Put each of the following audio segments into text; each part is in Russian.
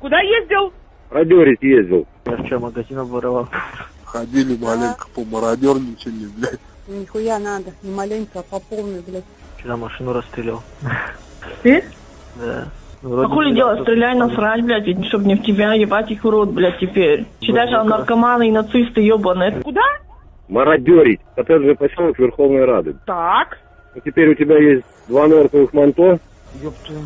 Куда ездил? Радерить ездил. Я вчера магазин обворовал. Ходили маленько, помародерничали, блядь. Нихуя надо, не маленько, а по полной, блядь. Вчера машину расстрелял. Ты? Да. А Вроде хули делать? кто-то Стреляй насрать, блядь, ведь чтоб не в тебя ебать их в рот, блядь, теперь. Считай, что наркоманы и нацисты ебаные. Куда? Мародерить. Коттеджный поселок Верховной Рады. Так. Ну, теперь у тебя есть два норковых манто. Ёб твою.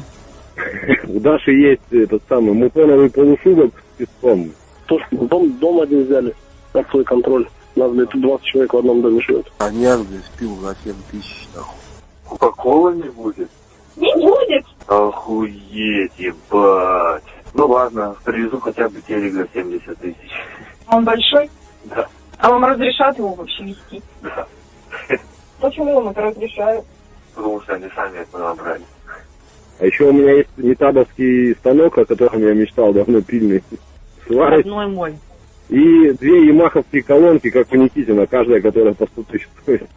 У Даши есть этот самый мутоновый полушубок с песком. То, что дом, дом один взяли под свой контроль. У нас, блядь, тут 20 человек в одном доме живет. Коньяк, блядь, спил за 7 тысяч, нахуй. Кока-кола не будет? Не будет. Охуеть, ебать. Ну ладно, привезу хотя бы телек за 70 тысяч. Он большой? Да. А вам разрешат его вообще вести? Да. Почему вам это разрешают? Потому что они сами это набрали. А еще у меня есть метабовский станок, о котором я мечтал давно, пильный. Сварочный. Родной мой. И две ямаховские колонки, как у Никитина, каждая, которая по 100 тысяч стоит.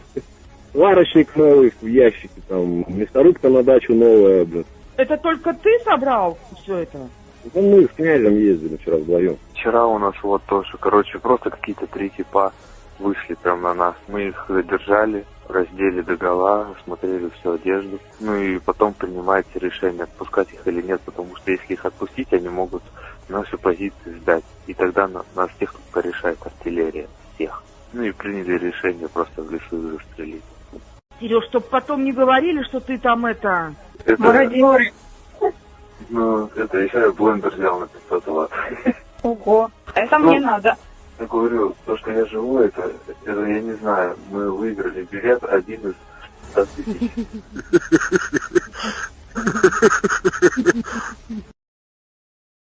Сварочник новый в ящике, там, мясорубка на дачу новая, блин. Это только ты собрал все это? Ну, мы с князем ездили вчера вдвоем. Вчера у нас вот тоже, короче, просто какие-то три типа вышли прям на нас. Мы их задержали, раздели до гола, смотрели всю одежду. Ну и потом принимаете решение, отпускать их или нет, потому что если их отпустить, они могут наши позиции сдать. И тогда на- нас всех тут порешает артиллерия. Всех. Ну и приняли решение просто в лесу их застрелить. Сереж, чтоб потом не говорили, что ты там это... Это, Мародеры. ну, это еще я блендер взял на 500 ватт. Ого. Это мне надо просто говорю, то, что я живу, это, это я не знаю. Мы выиграли билет один из 100 тысяч.